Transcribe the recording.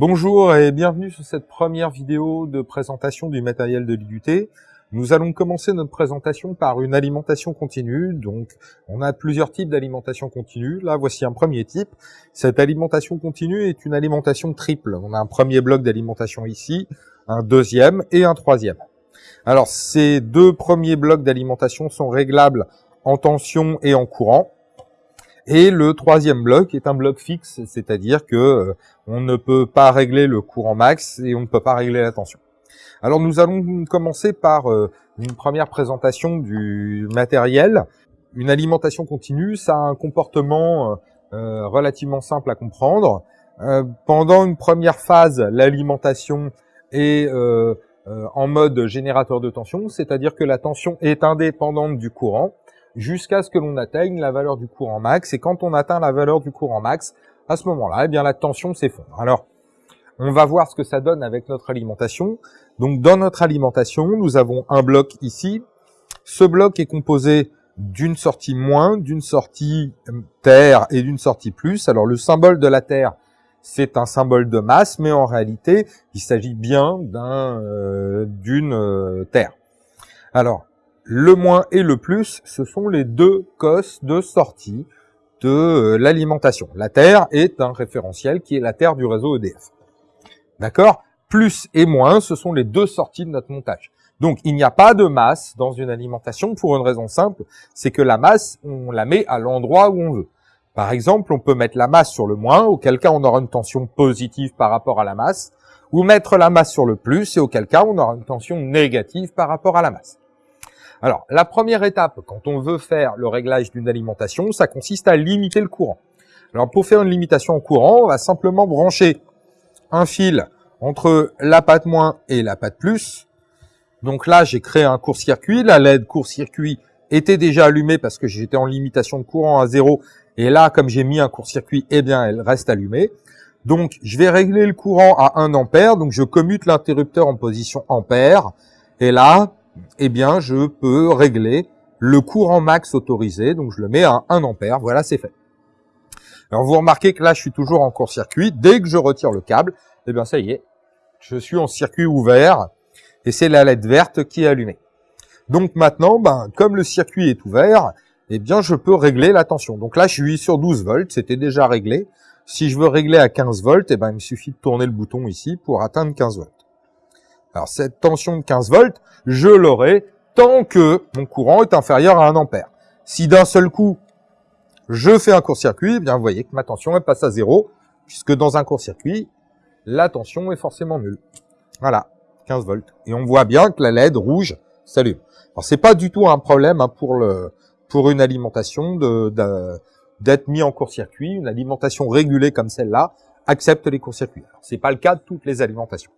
Bonjour et bienvenue sur cette première vidéo de présentation du matériel de l'IUT. Nous allons commencer notre présentation par une alimentation continue. Donc, on a plusieurs types d'alimentation continue. Là, voici un premier type. Cette alimentation continue est une alimentation triple. On a un premier bloc d'alimentation ici, un deuxième et un troisième. Alors, ces deux premiers blocs d'alimentation sont réglables en tension et en courant. Et le troisième bloc est un bloc fixe, c'est-à-dire que euh, on ne peut pas régler le courant max et on ne peut pas régler la tension. Alors nous allons commencer par euh, une première présentation du matériel. Une alimentation continue, ça a un comportement euh, relativement simple à comprendre. pendant une première phase, l'alimentation est en mode générateur de tension, c'est-à-dire que la tension est indépendante du courant jusqu'à ce que l'on atteigne la valeur du courant max. Et quand on atteint la valeur du courant max, à ce moment-là, eh bien la tension s'effondre. Alors, on va voir ce que ça donne avec notre alimentation. Donc, dans notre alimentation, nous avons un bloc ici. Ce bloc est composé d'une sortie moins, d'une sortie euh, terre et d'une sortie plus. Alors, le symbole de la terre, c'est un symbole de masse, mais en réalité, il s'agit bien d'un euh, d'une euh, terre. Alors, le moins et le plus, ce sont les deux cosses de sortie de euh, l'alimentation. La Terre est un référentiel qui est la Terre du réseau EDF. D'accord? Plus et moins, ce sont les deux sorties de notre montage. Donc, il n'y a pas de masse dans une alimentation pour une raison simple, c'est que la masse, on la met à l'endroit où on veut. Par exemple, on peut mettre la masse sur le moins, auquel cas on aura une tension positive par rapport à la masse, ou mettre la masse sur le plus, et auquel cas on aura une tension négative par rapport à la masse. Alors, la première étape, quand on veut faire le réglage d'une alimentation, ça consiste à limiter le courant. Alors, pour faire une limitation en courant, on va simplement brancher un fil entre la patte moins et la patte plus. Donc là, j'ai créé un court-circuit. La LED court-circuit était déjà allumée parce que j'étais en limitation de courant à zéro. Et là, comme j'ai mis un court-circuit, eh bien, elle reste allumée. Donc, je vais régler le courant à 1 ampère. Donc, je commute l'interrupteur en position ampère. Et là, eh bien, je peux régler le courant max autorisé. Donc, je le mets à 1 ampère. Voilà, c'est fait. Alors, vous remarquez que là, je suis toujours en court-circuit. Dès que je retire le câble, eh bien, ça y est, je suis en circuit ouvert et c'est la LED verte qui est allumée. Donc maintenant, ben, comme le circuit est ouvert, eh bien, je peux régler la tension. Donc là, je suis sur 12 volts, c'était déjà réglé. Si je veux régler à 15 volts, eh ben, il me suffit de tourner le bouton ici pour atteindre 15 volts. Alors cette tension de 15 volts, je l'aurai tant que mon courant est inférieur à 1 ampère. Si d'un seul coup, je fais un court-circuit, eh bien vous voyez que ma tension elle passe à zéro, puisque dans un court-circuit, la tension est forcément nulle. Voilà, 15 volts. Et on voit bien que la LED rouge s'allume. Alors c'est pas du tout un problème hein, pour le pour une alimentation de d'être mis en court-circuit. Une alimentation régulée comme celle-là accepte les courts-circuits. C'est pas le cas de toutes les alimentations.